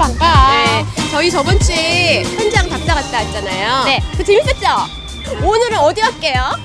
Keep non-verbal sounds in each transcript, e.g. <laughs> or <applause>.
빠빠빵빠. 네, 저희 저번 주에 현장 답사 갔다 왔잖아요. 네. 그 재밌었죠? 오늘은 어디 갈게요?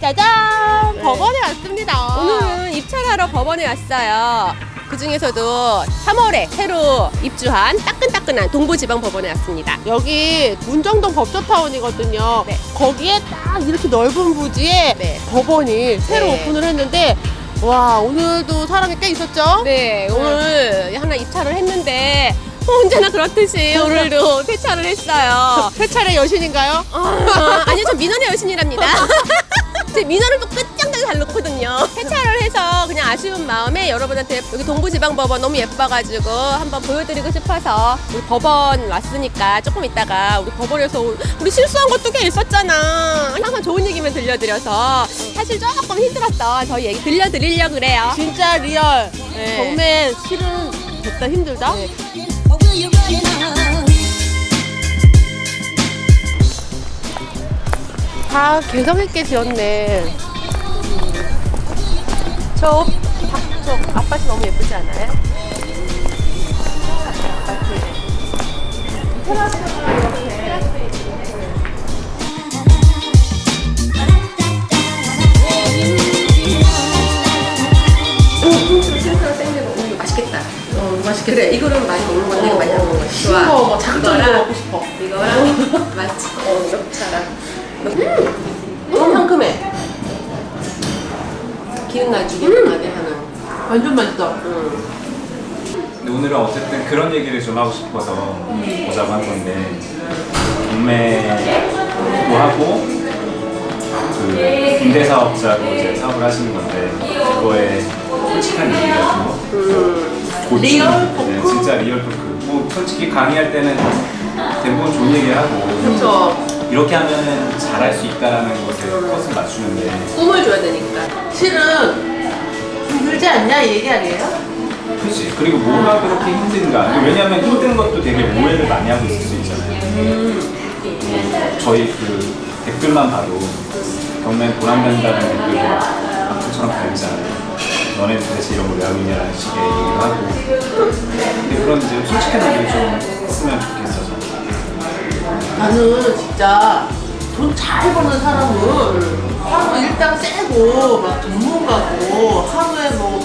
짜잔! 네. 법원에 왔습니다. 오늘은 입찰하러 법원에 왔어요. 그 중에서도 3월에 새로 입주한 따끈따끈한 동부지방법원에 왔습니다. 여기 문정동 법조타운이거든요. 네. 거기에 딱 이렇게 넓은 부지에 네. 법원이 새로 네. 오픈을 했는데 와 오늘도 사람이 꽤 있었죠? 네, 오늘 하나 입찰을 했는데 언제나 그렇듯이 오늘도 패찰을 했어요. <laughs> 패찰의 여신인가요? 아, 아니요, 저 민원의 여신이랍니다. <laughs> 제 민원을 또 끝장나게 잘 놓거든요. 패찰을 해서 그냥 아쉬운 마음에 여러분한테 여기 동부지방법원 너무 예뻐가지고 한번 보여드리고 싶어서 우리 법원 왔으니까 조금 있다가 우리 법원에서 우리 실수한 것도 꽤 있었잖아. 항상 좋은 얘기만 들려드려서 사실 조금 힘들었어. 저희 얘기 들려드리려고 그래요. 진짜 real. 네. 정말 실은 됐다 힘들다. 네. 다 개성 있게 지었네. 저, 박, 저 아파트 너무 예쁘지 않아요? 맛있겠다. 어, 맛있겠다. 그래, 이거는 많이 먹는 건데 이거 많이 안 먹는 거지. 좋아. 거, 막 자극적인 거 이거랑 먹고 싶어. 이거랑 맛있지. 어, 녹차랑. 음, 너무 상큼해. 기운 나지, 기운 나게 하는. 완전 맛있다. 음. 근데 오늘은 어쨌든 그런 얘기를 좀 하고 싶어서 오자고 한 건데 경매도 하고 그 임대 사업자로 이제 사업을 하시는 건데 그거에 솔직한 얘기 같은 거 고충. real talk? 네, 진짜 real talk 뭐 솔직히 강의할 때는 대부분 좋은 얘기 하고 그렇죠. 이렇게 하면 잘할 수 있다라는 것에 포커스를 맞추는데 꿈을 줘야 되니까. 실은 힘들지 않냐 이 얘기 아니에요? 그렇지. 그리고 뭐가 그렇게 힘든가. 왜냐하면 힘든 것도 되게 오해를 많이 하고 있을 수 있잖아요. 저희 그 댓글만 봐도 경매 보람된다는 댓글이 악플처럼 달리잖아요. 너네 도대체 이런 걸왜 하고 있냐라는 식의 얘기를 하고. 근데 그런 이제 솔직한 얘기를 좀 했으면 좋겠어서. 나는 진짜 돈 잘 버는 사람은 하루 일당 세고 막 전문가고 하루에 뭐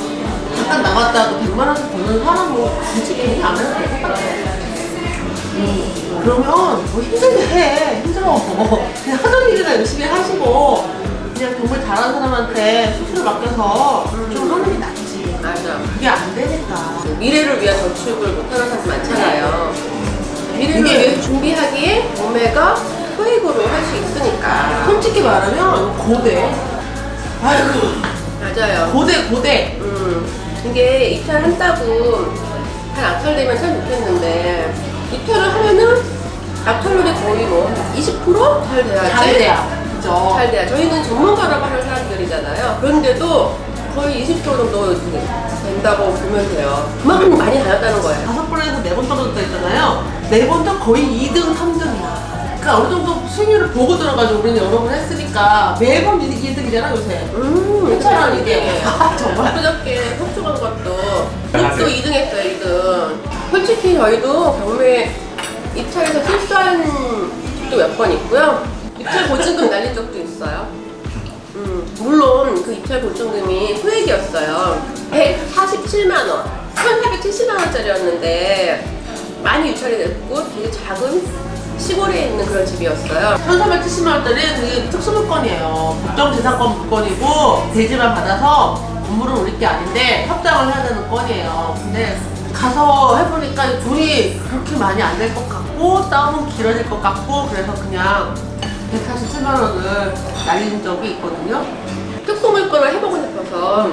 잠깐 나갔다도 100만 원씩 버는 사람은 굳이 괜히 안 해도 될 것 같아. 음, 그러면 뭐 힘들게 해. 힘들어. 그냥 하던 일이나 열심히 하시고 그냥 정말 잘하는 사람한테 수수료 맡겨서 좀 하는 게 낫지. 맞아. 그게 안 되니까. 미래를 위한 저축을 못하는 사람 많잖아요. 위해서 준비하기에 몸매가 소액으로 할 수 있으니까. 솔직히 말하면 고대. 아이고, 맞아요. 고대, 고대. 음, 이게 입찰한다고 잘 악찰되면 참 좋겠는데 입찰을 하면은 악찰률이 거의 뭐 20%잘 돼야지. 잘 돼야. 그죠? 잘 돼야. 저희는 전문가라고 하는 사람들이잖아요. 그런데도 거의 20% 정도 된다고 보면 돼요. 그만큼 많이 다녔다는 거예요. 다섯 번에서 네 번 떨어졌다 했잖아요. 네 번 다 거의 2등, 3등이야. 그러니까 어느 정도 수익률을 보고 들어가지고 우리는 여러 번 했으니까 매번 2등이잖아, 요새. 음, 괜찮아, 이게. <laughs> 아, 정말. 그저께 속초간 것도. 또 2등 했어요 2등 솔직히 저희도 경매 입찰에서 실수한 적도 몇 번 있고요 입찰 보증금 날린 적도 있어요 음, 물론 그 입찰 보증금이 소액이었어요 147만원 1470만원짜리였는데 많이 유찰이 됐고 되게 작은 시골에 있는 그런 집이었어요 1370만 원짜리 그 특수물건이에요. 법정재산권 물건이고 대지만 받아서 건물을 올릴 게 아닌데 협상을 해야 되는 건이에요. 근데 가서 해보니까 돈이 그렇게 많이 안 될 것 같고 싸움은 길어질 것 같고 그래서 그냥 147만 원을 날린 적이 있거든요. 특수 물건을 해보고 싶어서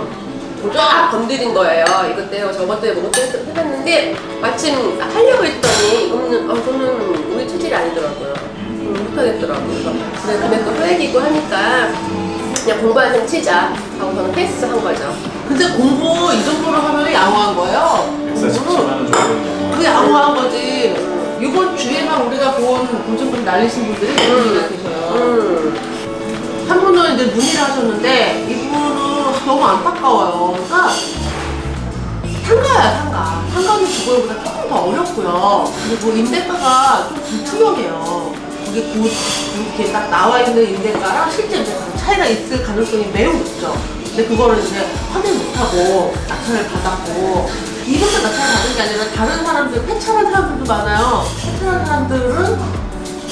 쫙 건드린 거예요. 이것 때문에 저것 때문에 때문에 해봤는데 마침 하려고 했더니 이거는 아, 저는 우리 체질이 아니더라고요. 음, 못하겠더라고요. 그래서 그래 금액도 소액이고 하니까 그냥 공부한 셈 치자 하고 저는 패스 한 거죠. 근데 공부 이 정도로 하면 양호한 거예요. 147만 공부는 원 정도. 그게 양호한 거지. 이번 주에만 우리가 본 보증금 날리신 분들이 몇 분이나 계셔요. 음, 한 분은 이제 문의를 하셨는데 이분은 너무 안타까워요. 그러니까 상가야 상가. 상가는 그거보다 조금 처음부터 어렵고요. 그리고 임대가가 좀 불투명해요. 그게 곧 이렇게 딱 나와 있는 임대가랑 실제 임대가랑 차이가 있을 가능성이 매우 높죠. 근데 그거를 이제 확인 못하고 낙찰을 받았고 이것도 받은 게 아니라 다른 사람들 폐차한 사람들도 많아요. 폐차한 사람들은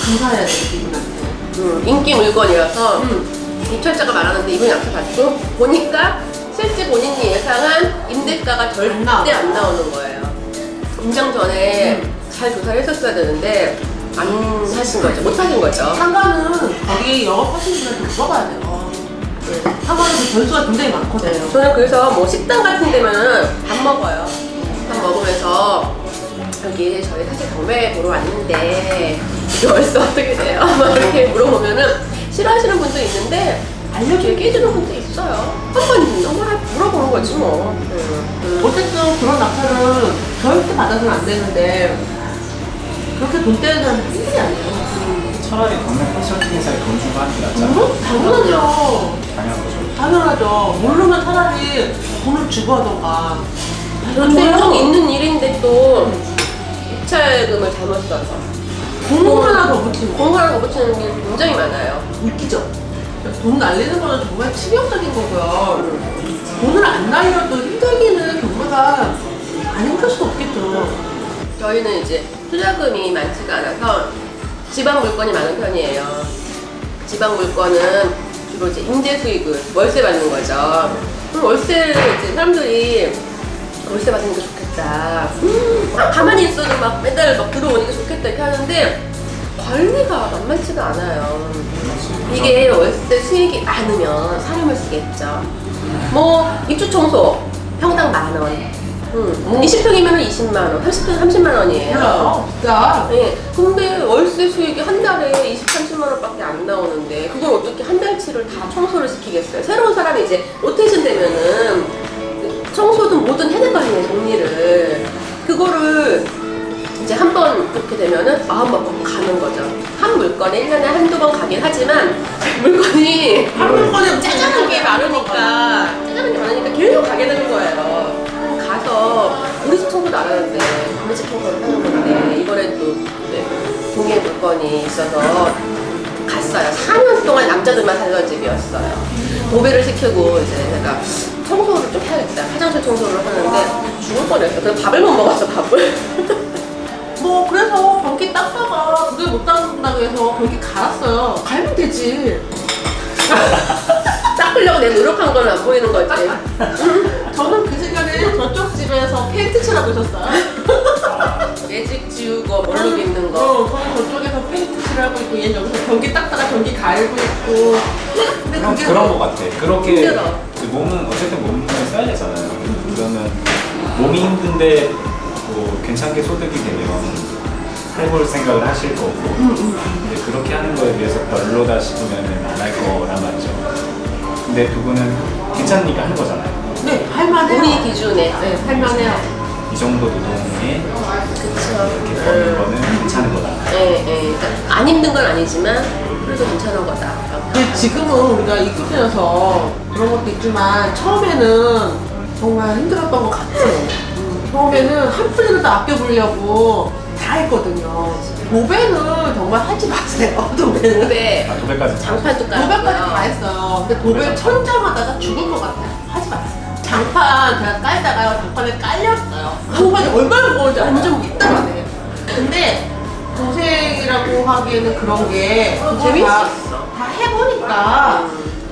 감사해야 돼요, 이분한테. 음, 인기 물건이라서 음. 입찰자가 많았는데 이분이 앞에 봤고 보니까 실제 본인이 예상한 임대가가 절대 안 나오는 거예요. 임장 전에 잘 조사를 했었어야 되는데 안 하신 거죠. 못 하신 거죠. 상가는 거기 영업하시는 분한테 물어봐야 돼요. 네. 그 변수가 굉장히 많거든요. 저는 그래서 뭐 식당 같은 데면은 밥 먹어요. 밥 먹으면서 여기 저희 사실 경매 보러 왔는데 이게 월세 어떻게 돼요? <laughs> 막 이렇게 물어보면은 싫어하시는 분도 있는데 알려주고 얘기해주는 분도 있어요. 한번 정말 물어보는 거지 뭐. 음. 어쨌든 그런 낙찰은 절대 받아서는 안 되는데 그렇게 돈 떼는 사람은 일이 아니에요. 차라리 경매 컨설팅 회사에 돈 주고 하는 게 낫잖아. 음, 당연하죠. 당연한 거죠. 당연하죠. 모르면 차라리 돈을 주고 하던가. 그런데 좀 있는 일인데 또 입찰금을 잘못 써서 공문 하나 더 붙이고. 공하나 더 붙이는 게 굉장히 많아요. 웃기죠? 돈 날리는 거는 정말 치명적인 거고요. 돈을 안 날려도 힘들기는 경매가 안 힘들 수 없겠죠. 저희는 이제 투자금이 많지가 않아서 지방 물건이 많은 편이에요. 지방 물건은 주로 이제 임대 수익을 월세 받는 거죠. 그럼 월세를 이제 사람들이 월세 받는 게 좋겠다. 음, 아, 가만히 있어도 막 매달 막 들어오니까 좋겠다 이렇게 하는데 관리가 만만치가 않아요. 이게 월세 수익이 많으면 사람을 쓰겠죠. 뭐 입주 청소 평당 만 원. 음, 20평이면 20만 원, 30평 30만 원이에요. 몰라요. 진짜. 네, 근데 월세 수익이 한 달에 20, 30만 원밖에 안 나오는데 그걸 어떻게 한 달치를 다 청소를 시키겠어요? 새로운 사람이 이제 로테이션 되면은 청소든 뭐든 해낼 거 아니에요, 정리를. 그거를 이제 한 번 그렇게 되면은 마음 먹고 가는 거죠. 한 물건에 1년에 한두 번 가긴 하지만 물건이 한 물건에 짜잘한 게 많으니까 짜잘한 게 많으니까 계속 가게 되는 거예요. 가서 우리 집 청소도 안 하는데 우리 집 청소를 하는 건데 이번에 또 이제 동해 물건이 있어서 갔어요. 4년 동안 남자들만 살던 집이었어요. 도배를 시키고 이제 내가 청소를 좀 해야겠다. 화장실 청소를 하는데 죽을 뻔했어. 그래서 밥을 못 먹었어, 밥을. <laughs> 뭐 그래서 변기 닦다가 그게 못 닦는다고 해서 변기 갈았어요. 갈면 되지. <laughs> 닦으려고 내가 노력한 건 안 보이는 거지. <laughs> 저는 그 시간에 저쪽 집에서 페인트 칠하고 있었어요. 매직 지우고 얼룩 있는 거. 어, 저는 저쪽에서 페인트 칠하고 있고 얘는 여기서 변기 닦다가 변기 갈고 있고. 근데 그런, 그게 그런 거 같아. 그렇게 힘들어. 그 몸은 어쨌든 몸을 써야 되잖아요. 그러면 몸이 힘든데 뭐 괜찮게 소득이 되면 해볼 생각을 하실 거고 근데 그렇게 하는 거에 비해서 별로다 싶으면 안 할 거란 말이죠. 근데 두 분은 괜찮으니까 하는 거잖아요. 네, 할만해요. 우리 기준에. 네, 할만해요. 이 정도 노동에 그쵸. 이렇게 버는 거는 괜찮은 거다. 예, 예. 그러니까 안 힘든 건 아니지만 그래도 괜찮은 거다. 근데 지금은 우리가 익숙해져서 그런 것도 있지만 처음에는 정말 힘들었던 것 같아요. 음, 처음에는 한 푼이라도 아껴보려고 다 했거든요. 도배는 정말 하지 마세요. <laughs> 도배는. 도배, 아, 도배까지 장판도 깔고. 도배까지 다 했어요. 근데 도배 천장하다가 죽을 것 같아요. 하지 마세요. 장판 제가 깔다가요. 장판에 깔렸어요. 장판이 얼마나 무거운지 완전 밑단하네. 근데 고생이라고 하기에는 그런 게 재밌어. 다, 다 해보니까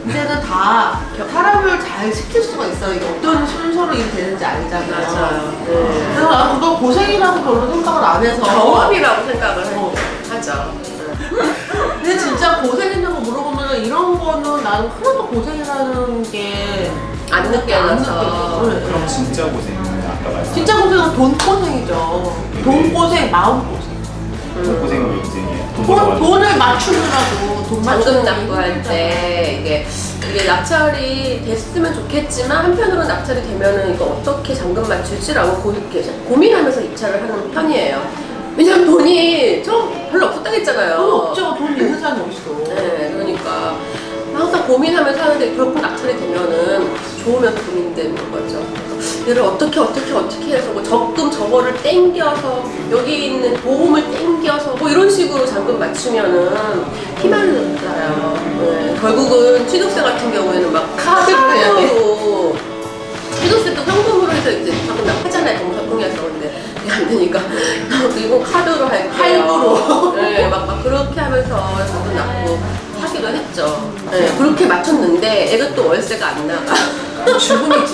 이제는 다 사람을 잘 시킬 수가 있어요. 이게 어떤 순서로 일이 되는지 알잖아요. 맞아요. 네. 그래서 난 그거 고생이라고 별로 생각을 안 해서 경험이라고 생각을 어. 하죠. 근데 진짜 고생했냐고 물어보면 이런 거는 나는 하나도 고생이라는 게안안 느껴져서. 느껴져요. 그럼 진짜 고생은 아까 말씀 진짜 고생은 돈 고생이죠. 돈 고생, 마음 고생. 돈 고생은 왜 고생이에요? 돈. 돈을 맞추느라고 돈 잔금 맞추는 납부할 때 이게 이게 낙찰이 됐으면 좋겠지만 한편으로 낙찰이 되면은 이거 어떻게 잔금 맞출지라고 고, 고민하면서 입찰을 하는 편이에요. 왜냐면 돈이 좀 별로 없었다고 했잖아요. 돈 없죠. 돈 있는 사람이 어딨어. 네, 그러니까 항상 고민하면서 하는데 결국 낙찰이 되면은 좋으면서 고민되는 거죠. 얘를 어떻게 어떻게 어떻게 해서 뭐 적금 저거를 땡겨서 여기 있는 보험을 땡겨서 뭐 이런 식으로 잔금 맞추면은 피말르잖아요. 네. 결국은 취득세 같은 경우에는 막 카드로 취득세도 현금으로 해서 이제 자꾸 나 하잖아요. 동사통해서. 근데 안 되니까. <laughs> 이거 카드로 할게요. 할부로. <laughs> 네, 막, 막 그렇게 하면서 자꾸 낳고 하기도 했죠. 네, 그렇게 맞췄는데 애가 또 월세가 안 나가. 죽음이지.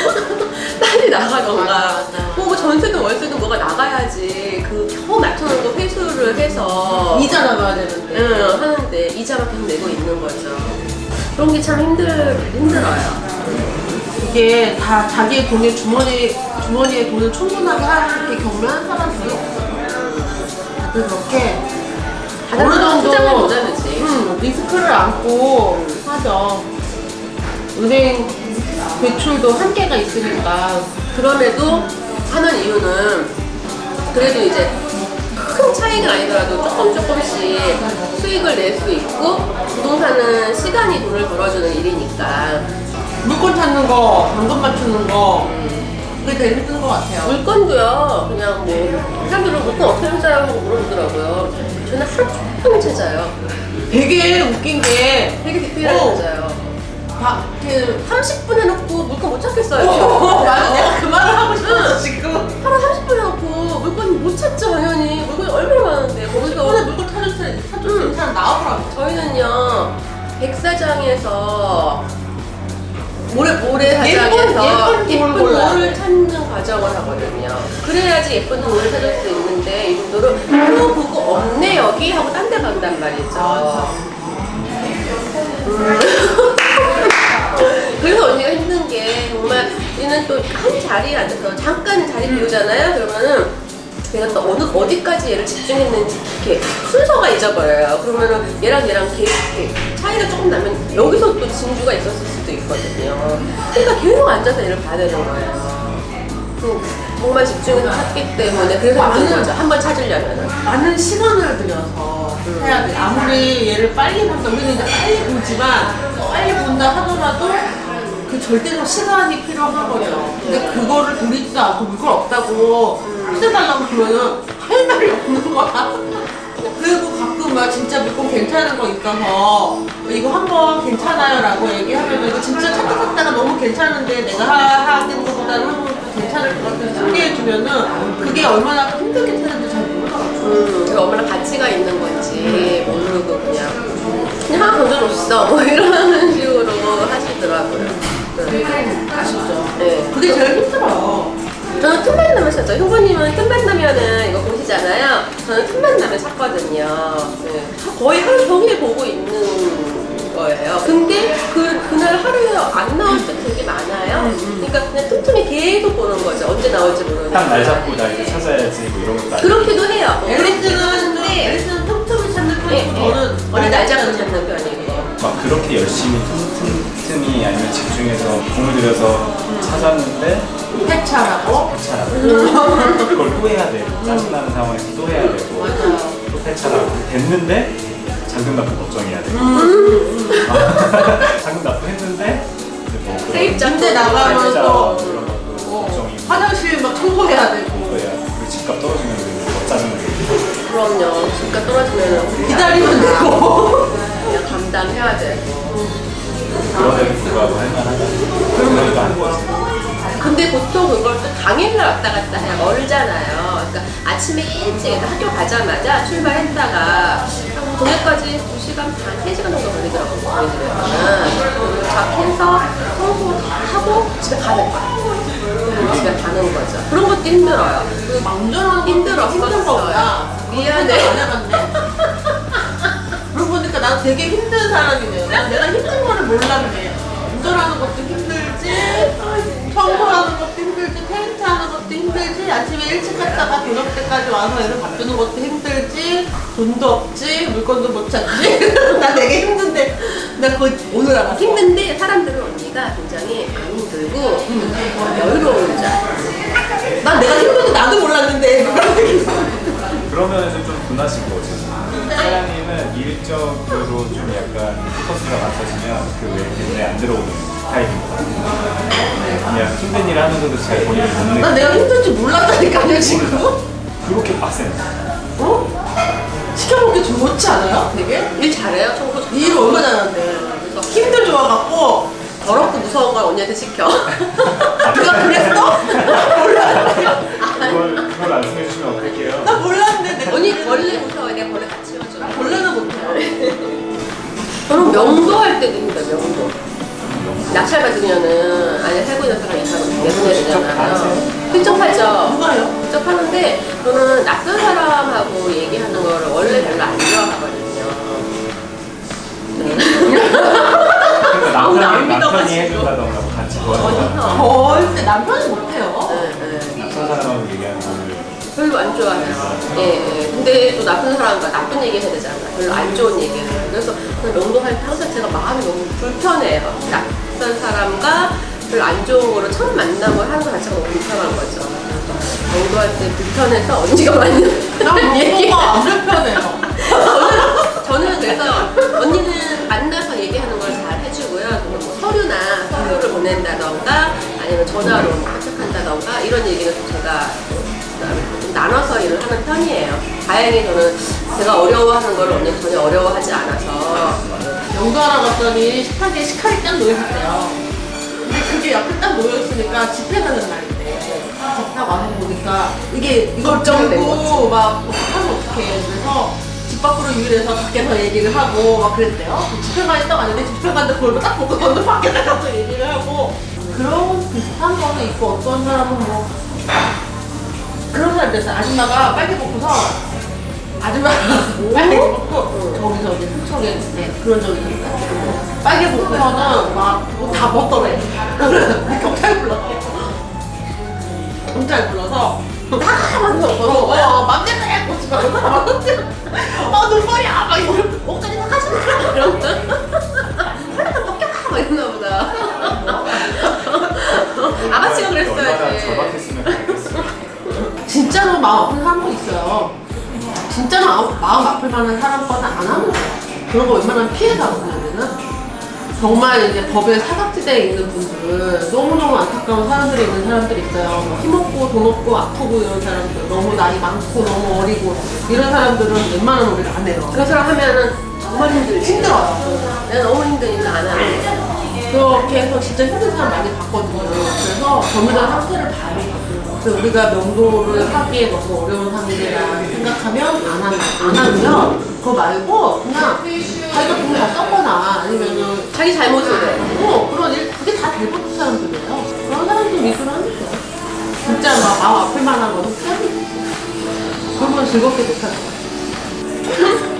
<laughs> 빨리 나가던가 맞아, 맞아. 뭐 전세든 월세든 뭐가 나가야지 그 겨우 맞춰놓은 거 회수를 해서 이자 나가야 되는데. 응, 하는데 이자만 계속 내고 있는 거죠 그런 게 참 힘들, 힘들어요 이게 다 자기의 돈에 주머니 주머니에 돈을 충분하게 하게 경매한 사람들이. 다들 그렇게 어느 정도 못하는지 음, 리스크를 안고 하죠. 은행 대출도 한계가 있으니까 그럼에도 하는 이유는 그래도 이제 큰 차이가 아니더라도 조금 조금씩 수익을 낼 수 있고 부동산은 시간이 돈을 벌어주는 일이니까. 물건 찾는 거, 당근 맞추는 거 그게 제일 힘든 것 같아요. 물건도요 그냥 뭐 사람들은 물건 어떻게 찾아요? 하고 물어보더라고요. 저는 하루 종일 찾아요. 되게 웃긴 게 되게 디테일하게 어. 찾아요 바, 그 30분 해놓고 물건 못 찾겠어요 어, <laughs> 맞아. 내가 그 말을 하고 싶었어 지금. 하루 30분 해놓고 물건이 못 찾죠 당연히 물건이 얼마나 많은데 거기서 오늘 물건 찾을 때 찾을 때 사람 나오더라고. 저희는요 백사장에서 모래 모래 사장에서 예쁜 예쁜 돌 돌을 찾는 과정을 하거든요. 그래야지 예쁜 돌을 찾을 수 있는데 이분들은 그거 보고 없네 여기 하고 딴 데 간단 말이죠. 음. <laughs> 얘는 또한 자리에 앉아서 잠깐 자리 비우잖아요. 그러면은 내가 또 어느 어디까지 얘를 집중했는지 이렇게 순서가 잊어버려요. 그러면은 얘랑 얘랑 개, 개- 차이가 조금 나면 여기서 또 진주가 있었을 수도 있거든요. 그러니까 계속 앉아서 얘를 봐야 되는 거예요. 그 정말 집중해서 찾기 때문에 그래서 많은- 거죠. 한번 찾으려면은. 많은 시간을 들여서 해야 돼. 아무리 얘를 빨리 본다, 우리는 이제 빨리 보지만 빨리 본다 하더라도 그 절대적 시간이 필요하거든요. 근데 그거를 돌리지도 않고 물건 없다고 찾아달라고 그러면은 할 말이 없는 거야. 그리고 가끔 막 진짜 물건 괜찮은 거 있어서 이거 한번 괜찮아요 라고 얘기하면 이거 진짜 찾다 찾다가 너무 괜찮은데 내가 하- 하는 것보다는 괜찮을 것 같아서 소개해주면은 그게 얼마나 힘들게 찾는지 잘 모르더라고요. 음, 그게 얼마나 가치가 있는 건지 모르고 그냥 그냥 하나 던져줬어 뭐 이런 <laughs> 식으로 하시더라고요. 아쉽죠. 네. 그게 제일 힘들어요. 저는 틈만 나면 샀죠. 효부님은 틈만 나면은 이거 보시잖아요. 저는 틈만 나면 샀거든요. 네. 거의 하루 종일 보고 있는 거예요. 근데 그, 그날 하루에 안 나올 때 되게 많아요. 그러니까 그냥 틈틈이 계속 보는 거죠. 언제 나올지 모르니까. 딱날 잡고 나 이제 찾아야지 뭐 이런 것도 그렇기도 해요. 앨리스는 하는데 앨리스는 틈틈이 찾는 네, 편이고 네. 저는 원래 날 잡고 찾는 편이고. 막 그렇게 열심히 틈틈이 집 중해서 공을 들여서 찾았는데 폐차라고. 폐차라고 <laughs> 그걸 또 해야 되고 짜증나는 상황에서 또 해야 되고 맞아요. 또 폐차라고 됐는데 잔금 납부 걱정해야 되고 잔금 납부 했는데 이제 뭐 세입자 군대 나가면 또 어, 걱정이 화장실 막 청소해야 되고 그리고 집값 떨어지면 더 짜증나게 그럼요. 집값 떨어지면 기다리면 되고. <laughs> 그냥 감당해야 되고. 그런데도 불구하고 할만하다 그러니까 하는 거지 근데 보통 그걸 또 당일날 왔다 갔다 해야 멀잖아요. 그러니까 아침에 일찍 학교 가자마자 출발했다가 동해까지 2시간 반, 3시간 정도 걸리더라고요. 저희 집에서는. 도착해서 청소 다 하고 집에 가는 거야. 그리고 집에 가는 거죠. 그런 것도 힘들어요. 그 운전하는 힘들었어요. 미안해. 안 해봤네. 그러고 보니까 난 되게 힘든 사람이네요. 난 내가 힘든 거를 몰랐네. 운전하는 것도 힘들지, 청소하는 것도 힘들지, 페인트 하는 것도 힘들지, 아침에 일찍 갔다가 저녁 때까지 와서 애를 바꾸는 것도 힘들지, 돈도 없지, 물건도 못 찾지. <laughs> 나 되게 힘든데, 나 그거 오늘 알았어. 힘든데 사람들은 언니가 굉장히 안 힘들고 어, 여유로운 자. 난 내가 힘든데 나도 몰랐는데. 그런 그러면 좀 분하신 거지. 일적으로 좀 약간 포커스가 맞춰지면 그 외에 눈에 안 들어오는 것 같아요. 그냥 힘든 일을 하면서도 잘 본인을 못난 내고 내가 힘들 줄 몰랐다니까요 지금 그렇게 빡센 어? 시켜먹기 좋지 않아요? 되게? 일 잘해요 청소 잘일 얼마나 잘하는데 힘들 좋아갖고 더럽고 무서운 걸 언니한테 시켜 <laughs> 내가 그랬어? 몰랐는데 그걸, 그걸 말씀해 주시면 어떡해요? 나 몰랐는데 내가 언니 벌레 무서워해 내가 벌레 같이 치워줘 원래는 못해요. 저는 명도 할 때도 힘들어요 명도. 낙찰 받으면은 아니 살고 있는 사람 이사람 내보내야 되잖아요. 직접 하죠. 누가요? 직접 하는데 저는 낯선 사람하고 얘기하는 거를 원래 별로 안 좋아하거든요. 그러니까 안 남편이. 해준다던가 뭐 같이 어 근데 남편이 못해 별로 안 좋아해요. 예, 예. 근데 또 나쁜 사람과 나쁜 얘기 해야 되잖아. 별로 안 좋은 얘기를. 그래서 명도할 때 항상 제가 마음이 너무 불편해요. 낯선 사람과 별로 안 좋은 거를 처음 만남을 하는 것 자체가 너무 불편한 거죠. 명도할 때 불편해서 언니가 맞는 난 <laughs> 얘기. 뭐가 안 불편해요 저는, 저는 그래서 언니는 만나서 얘기하는 걸 잘 해주고요. 뭐 서류나 서류를 보낸다던가 아니면 전화로 부탁한다던가 이런 얘기는 좀 제가 좀 나눠서 일을 하는 편이에요. 다행히 저는 제가 어려워하는 걸 언니는 전혀 어려워하지 않아서 영도하러 갔더니 식탁에 식칼이 딱 놓여있대요 근데 그게 옆에 딱 놓여있으니까 집회 가는 날인데 집딱 와서 보니까 이게 이걸 거지. 막 하면 어떡해 그래서 집 밖으로 유인해서 밖에서 얘기를 하고 막 그랬대요 집회관이 딱 왔는데 집회관도 그걸 딱 보고 저는 밖에 나가서 얘기를 하고 그런 비슷한 거는 있고 어떤 사람은 뭐 그런 사람들 있어요. 아줌마가 빨개 벗고서 아줌마가 <laughs> 빨개 벗고 저기 저기 삼척에 네, 그런 적이 있어요 빨개 벗고서는 막다 벗더래. 경찰 불렀대. 경찰 불러서 다 만졌어 어, 맘대로 해 꽂지 말고 다 만졌지 어 눈물이야. 막 이거 옷까지 다 가져가 이러면 하나도 벗겨가 막 이러나 보다. 아가씨가 얼마나 그랬어야지. 절박했으면 진짜로 마음 아픈 사람도 있어요. 진짜로 마음, 아플 만한 사람 거는 안 하는 거예요. 그런 거 웬만하면 피해가거든요, 우리는. 정말 이제 법에 사각지대에 있는 분들, 너무너무 안타까운 사람들이 있는 사람들이 있어요. 뭐 힘없고 돈 없고 아프고 이런 사람들, 너무 나이 많고 너무 어리고 이런 사람들은 웬만하면 우리가 안 해요. 그런 사람 하면은 정말 힘들지. 힘들어요. 내가 너무 힘드니까 안 하는 거. 그렇게 해서 진짜 힘든 사람 많이 봤거든요. 그래서 정밀한 상태를 봐요. 그래서 우리가 명도를 하기에 너무 어려운 상태라 생각하면 안, 하는, 안 하고요. 그거 말고 그냥 자기가 돈다 썼거나 아니면은 자기 잘못을 해. 어, 그런 일, 그게 다 대부분 사람들이에요. 그런 사람들 위주로 하면 돼요. 진짜 막 마음 아플 만한 거는 거지. 그러면 즐겁게 못할 것 같아.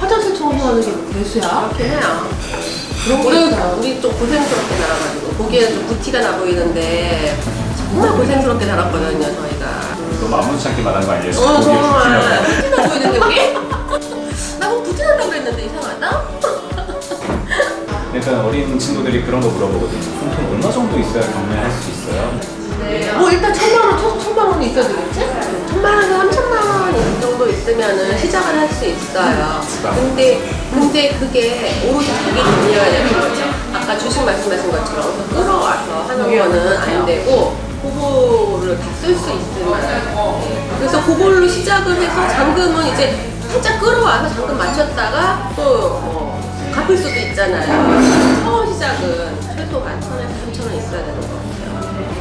화장실 청소하는 게 대수야. 그렇긴 해요. 우리. 우리 좀 고생스럽게 살아가지고 보기에는 좀 부티가 나 보이는데 정말 고생스럽게 살았거든요 저희가 너무 아무렇지 않게 말한 거 아니에요? 어 정말. 부티나 보이는데 우리? 나뭐 부티 난다고 그랬는데 이상하다? 그러니까 어린 친구들이 그런 거 물어보거든요. 그럼 돈 얼마 정도 있어야 경매할 수 있어요? 뭐 일단 천만 원, 천, 천만 원이 있어야 되겠지? 있으면은 시작을 할 수 있어요. 근데 근데 그게 오로지 자기 돈이어야 되는 거죠. 아까 주식 말씀하신 것처럼 끌어와서 하는 거는 안 되고 그거를 다 쓸 수 있으면 네. 그래서 그걸로 시작을 해서 잔금은 이제 살짝 끌어와서 잔금 맞췄다가 또뭐 갚을 수도 있잖아요. 처음 시작은 최소한 천에서 삼천 원 있어야 되는 것 같아요.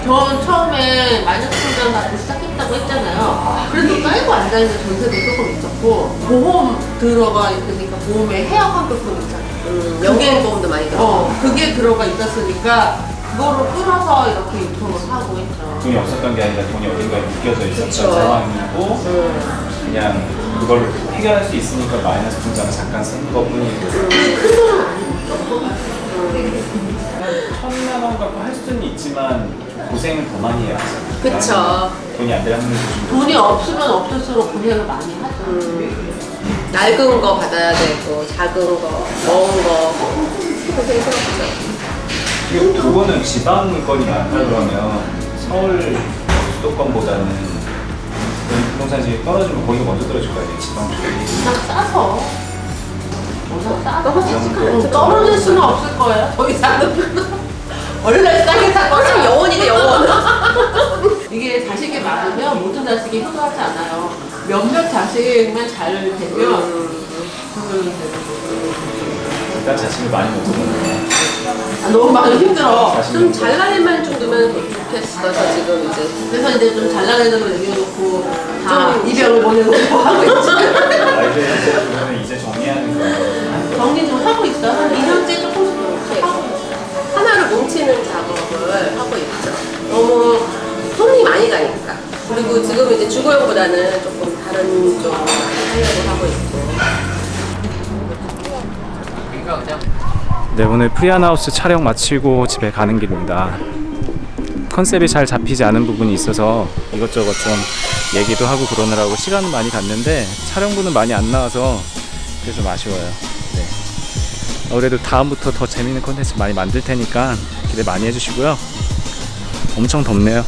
전 처음에 마이너스 통장 받고 시작했다고 했잖아요. 그래도 깔고 앉아있는 전세도 조금 있었고, 보험 들어가 있으니까 보험에 해약 환급금 있잖아요. 음, 연계보험도 많이 들어. 어, 그게 들어가 있었으니까, 그거를 끌어서 이렇게 유통을 하고 있죠. 돈이 없었던 게 아니라 돈이 어딘가에 묶여져 있었던 그쵸. 상황이고 음. 그냥 그걸 해결할 수 있으니까 마이너스 통장을 잠깐 쓴 것뿐이고 그게 큰 돈은 아니죠. 천만 원 갖고 할 수는 있지만 고생을 더 많이 해야 하잖아요. 그쵸. 돈이 안 되는 분들 돈이 없으면 없을수록 고생을 많이 하죠. 낡은 거 받아야 되고 작은 거, 먹은 거 고생스럽죠. 그리고 두 분은 지방권이 많다 그러면 서울 수도권보다는 부동산 집이 떨어지면 거기가 먼저 떨어질 거 아니에요 지방 쪽이 그냥 싸서. 워낙 싸서. 않죠. 떨어질 수는 없을 거예요. 더 이상은. <laughs> 원래 싸게 산 떨어지면 거죠. 영원이지 영원. 이게 자식이 많으면 모든 자식이 효도하지 않아요. 몇몇 자식만 잘 되면 일단 자식을 많이 못 아, 너무 많이 힘들어. 좀 잘난 애만 정도면 좋겠어서 지금 이제 그래서 이제 좀걸 얘기해놓고 다좀 이별을 보내고 하고 있지. 아이들 현재 이제 정리하는 거 정리 좀 하고 있어. 한 2년째 조금씩 하고 있어. 하나를 뭉치는 작업을 하고 있죠. 너무 손이 많이 가니까. 그리고 지금 이제 주거용보다는 조금 다른 쪽 하려고 하고 있고. 네 오늘 프리안하우스 촬영 마치고 집에 가는 길입니다 컨셉이 잘 잡히지 않은 부분이 있어서 이것저것 좀 얘기도 하고 그러느라고 시간은 많이 갔는데 촬영분은 많이 안 나와서 그게 좀 아쉬워요 네. 그래도 다음부터 더 재밌는 컨텐츠 많이 만들 테니까 기대 많이 해주시고요 엄청 덥네요